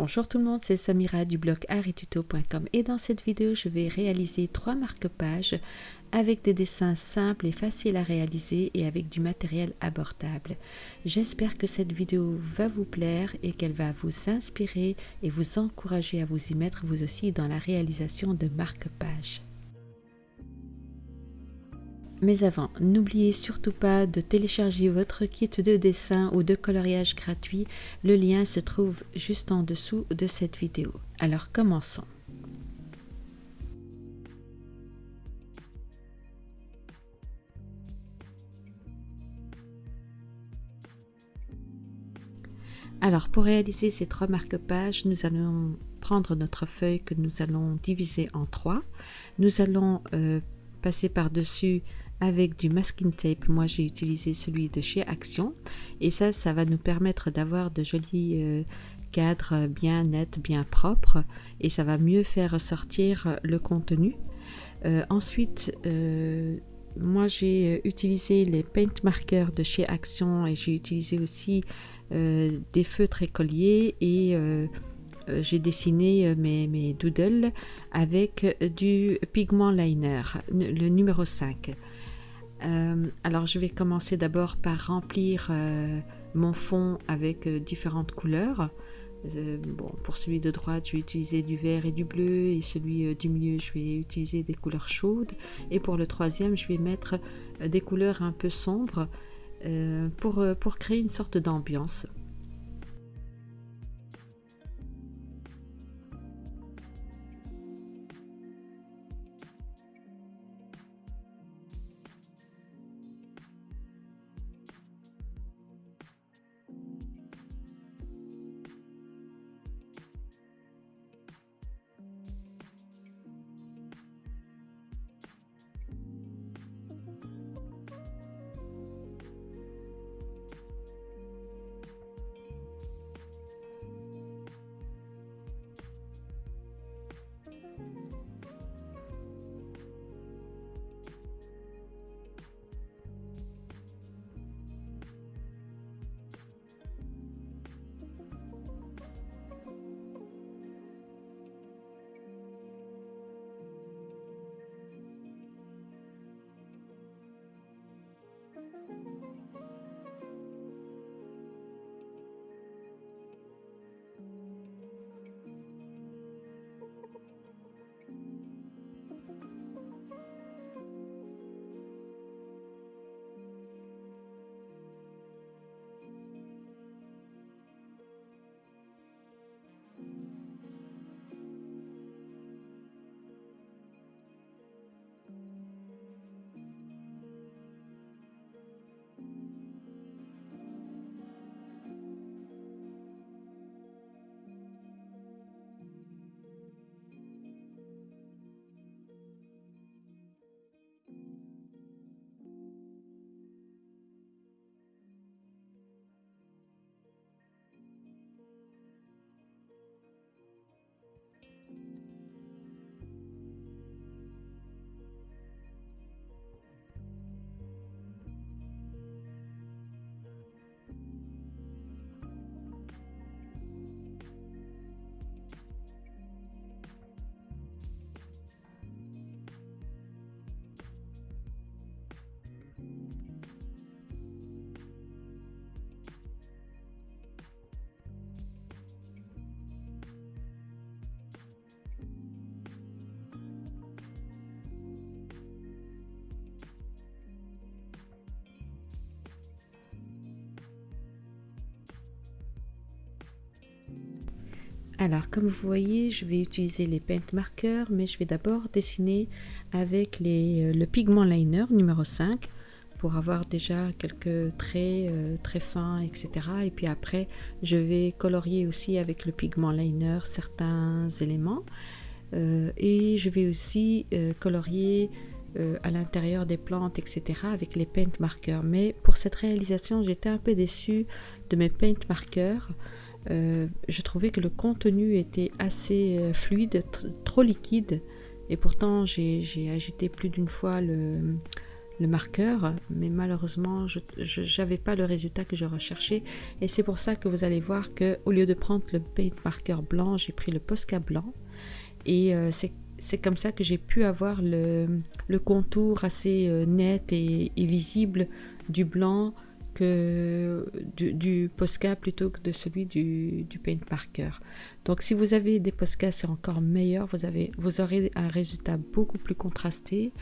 Bonjour tout le monde, c'est Samira du blog arituto.com et dans cette vidéo je vais réaliser trois marque-pages avec des dessins simples et faciles à réaliser et avec du matériel abordable. J'espère que cette vidéo va vous plaire et qu'elle va vous inspirer et vous encourager à vous y mettre vous aussi dans la réalisation de marque-pages. Mais avant, n'oubliez surtout pas de télécharger votre kit de dessin ou de coloriage gratuit. Le lien se trouve juste en dessous de cette vidéo. Alors commençons. Alors pour réaliser ces trois marque-pages, nous allons prendre notre feuille que nous allons diviser en trois. Nous allons euh, passer par-dessus avec du masking tape. Moi, j'ai utilisé celui de chez Action. Et ça, ça va nous permettre d'avoir de jolis euh, cadres bien nets, bien propres. Et ça va mieux faire ressortir le contenu. Euh, ensuite, euh, moi, j'ai utilisé les paint markers de chez Action et j'ai utilisé aussi des feutres écoliers et j'ai dessiné mes, mes, doodles avec du pigment liner, le numéro 5. Euh, alors je vais commencer d'abord par remplir euh, mon fond avec euh, différentes couleurs. bon, pour celui de droite, je vais utiliser du vert et du bleu et celui du milieu, je vais utiliser des couleurs chaudes. Et pour le troisième, je vais mettre des couleurs un peu sombres pour, pour créer une sorte d'ambiance. Alors, comme vous voyez, je vais utiliser les paint markers, mais je vais d'abord dessiner avec euh, le pigment liner numéro 5 pour avoir déjà quelques traits euh, très fins, etc. Et puis après, je vais colorier aussi avec le pigment liner certains éléments. Euh, et je vais aussi colorier à l'intérieur des plantes, etc. avec les paint markers. Mais pour cette réalisation, j'étais un peu déçue de mes paint markers. Euh, je trouvais que le contenu était assez euh, fluide, trop liquide, et pourtant j'ai agité plus d'une fois le, marqueur, mais malheureusement, je n'avais pas le résultat que je recherchais. Et c'est pour ça que vous allez voir que au lieu de prendre le paint marqueur blanc, j'ai pris le Posca blanc. Et euh, c'est comme ça que j'ai pu avoir le, contour assez net et, visible du blanc du, Posca plutôt que de celui du, Paint Marker. Donc si vous avez des Posca, c'est encore meilleur. Vous, avez, vous aurez un résultat beaucoup plus contrasté.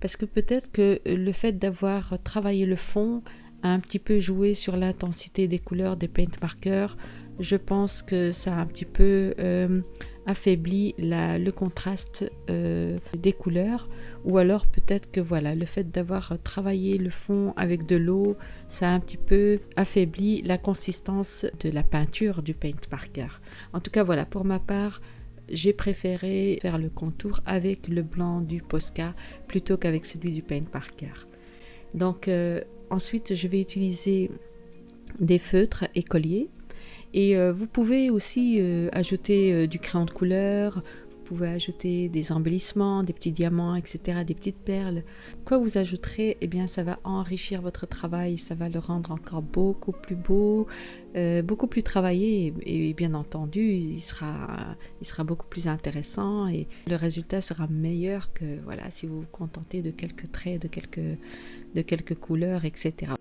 Parce que peut-être que le fait d'avoir travaillé le fond a un petit peu joué sur l'intensité des couleurs des Paint Markers. Je pense que ça a un petit peu... Euh, affaiblit le contraste euh, des couleurs. Ou alors peut-être que voilà le fait d'avoir travaillé le fond avec de l'eau ça a un petit peu affaibli la consistance de la peinture du paint marker en tout cas voilà pour ma part j'ai préféré faire le contour avec le blanc du Posca plutôt qu'avec celui du paint marker donc euh, ensuite je vais utiliser des feutres écoliers et euh, vous pouvez aussi euh, ajouter euh, du crayon de couleur, vous pouvez ajouter des embellissements, des petits diamants, etc., des petites perles. Quoi vous ajouterez, eh bien ça va enrichir votre travail, ça va le rendre encore beaucoup plus beau, beaucoup plus travaillé et, bien entendu il sera, il sera beaucoup plus intéressant et le résultat sera meilleur que voilà si vous vous contentez de quelques traits, de quelques, de quelques couleurs, etc.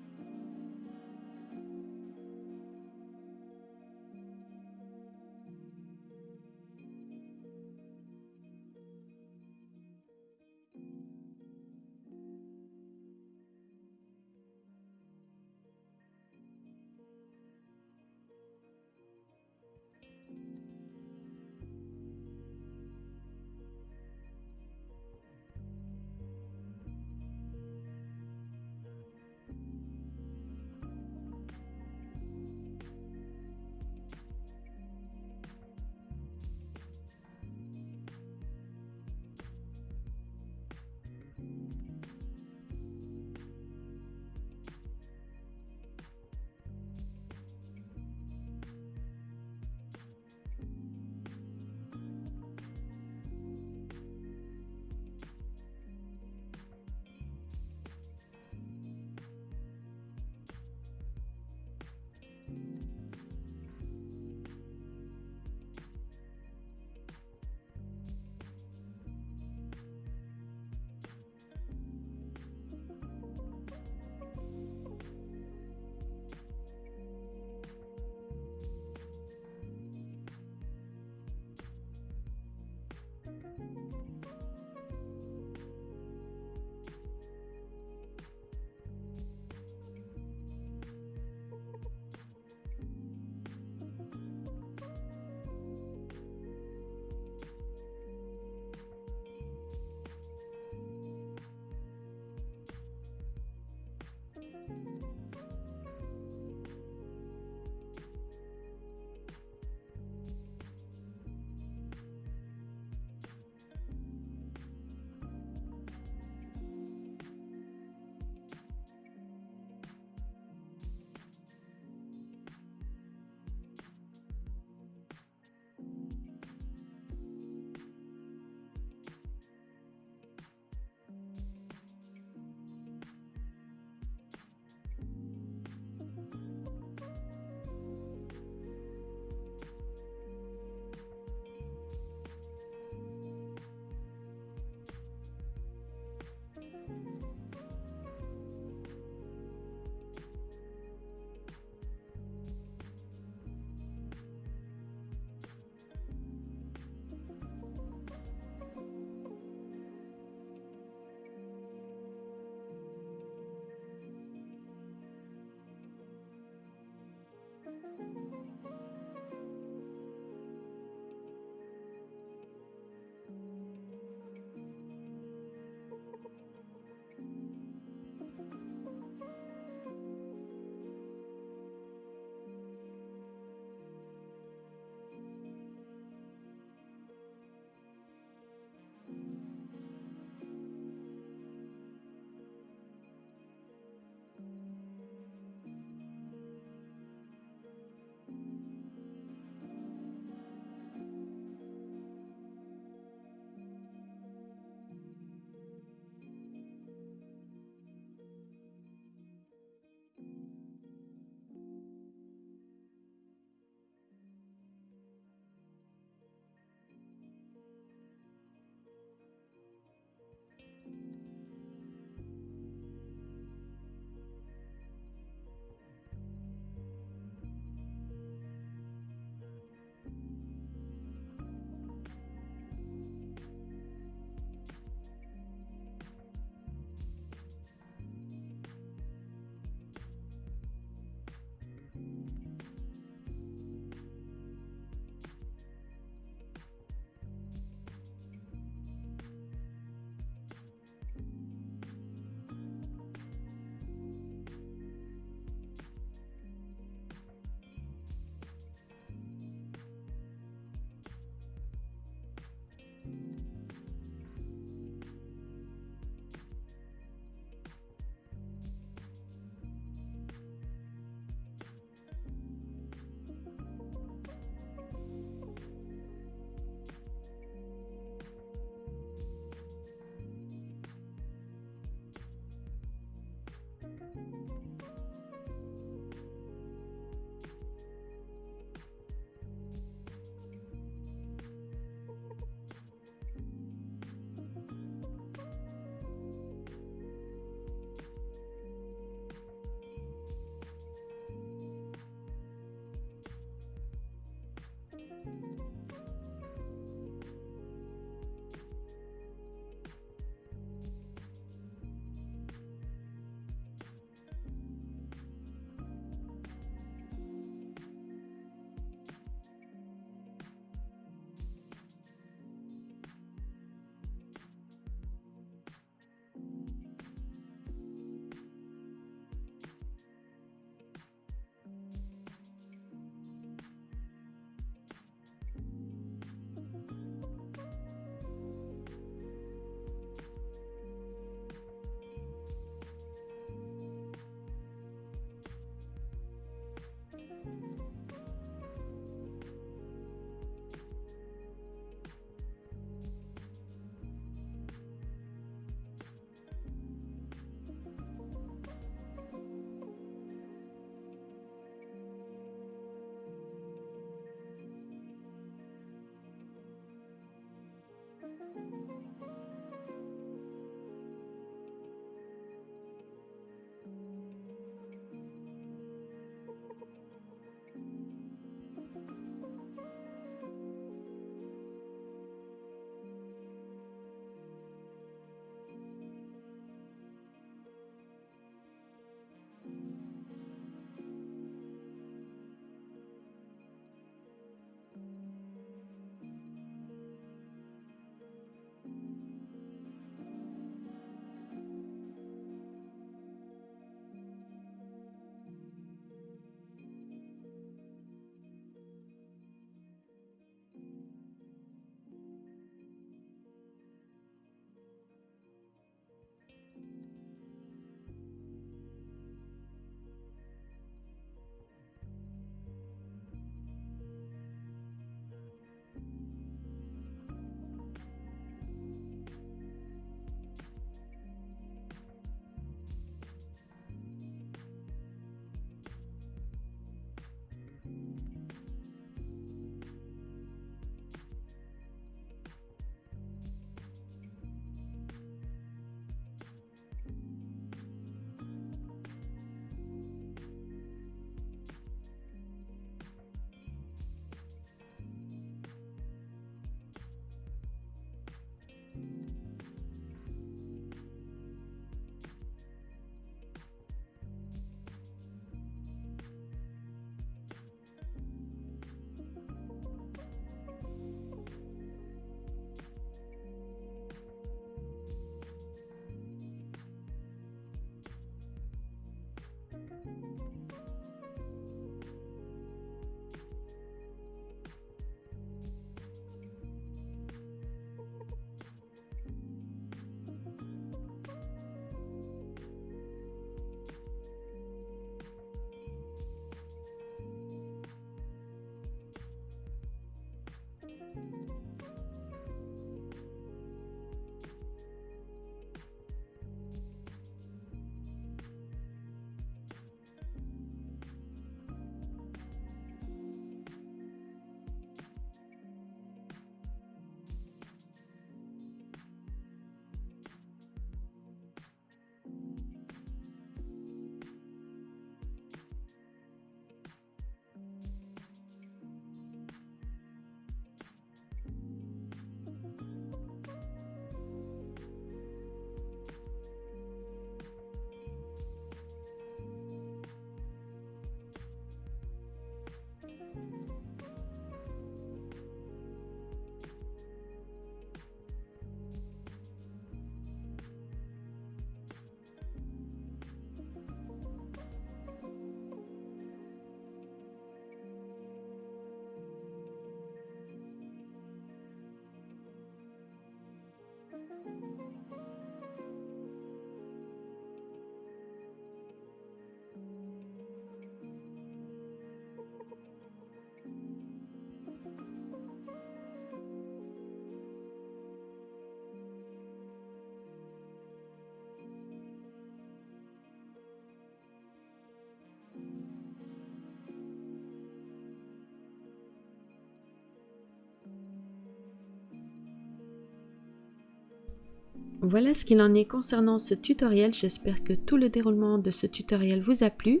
Voilà ce qu'il en est concernant ce tutoriel. J'espère que tout le déroulement de ce tutoriel vous a plu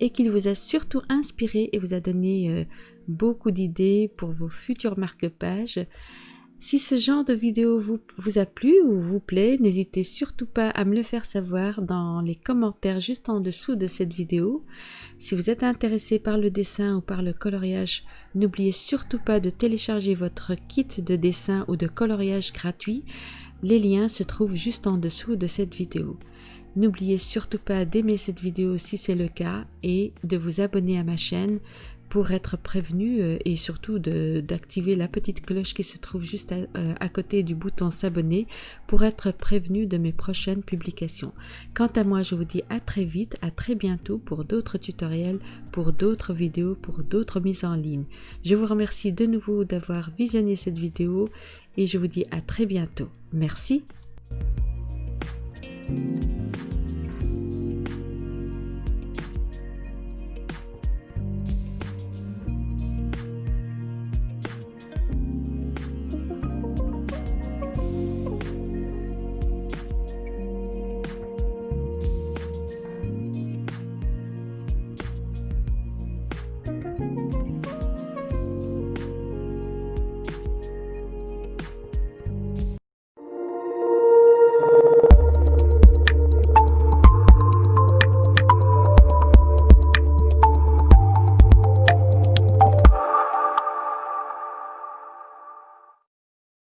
et qu'il vous a surtout inspiré et vous a donné euh, beaucoup d'idées pour vos futurs marque-pages. Si ce genre de vidéo vous, vous a plu ou vous plaît, n'hésitez surtout pas à me le faire savoir dans les commentaires juste en dessous de cette vidéo. Si vous êtes intéressé par le dessin ou par le coloriage, n'oubliez surtout pas de télécharger votre kit de dessin ou de coloriage gratuit. Les liens se trouvent juste en dessous de cette vidéo. N'oubliez surtout pas d'aimer cette vidéo si c'est le cas et de vous abonner à ma chaîne pour être prévenu euh, et surtout d'activer la petite cloche qui se trouve juste à, euh, à côté du bouton s'abonner pour être prévenu de mes prochaines publications. Quant à moi, je vous dis à très vite, à très bientôt pour d'autres tutoriels, pour d'autres vidéos, pour d'autres mises en ligne. Je vous remercie de nouveau d'avoir visionné cette vidéo et je vous dis à très bientôt. Merci.